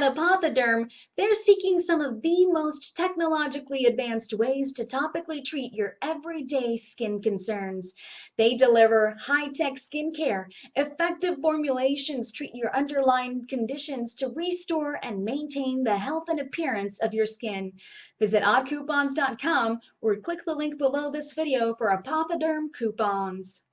At Apothoderm, they're seeking some of the most technologically advanced ways to topically treat your everyday skin concerns. They deliver high-tech skincare, effective formulations treat your underlying conditions to restore and maintain the health and appearance of your skin. Visit oddcoupons.com or click the link below this video for Apothoderm coupons.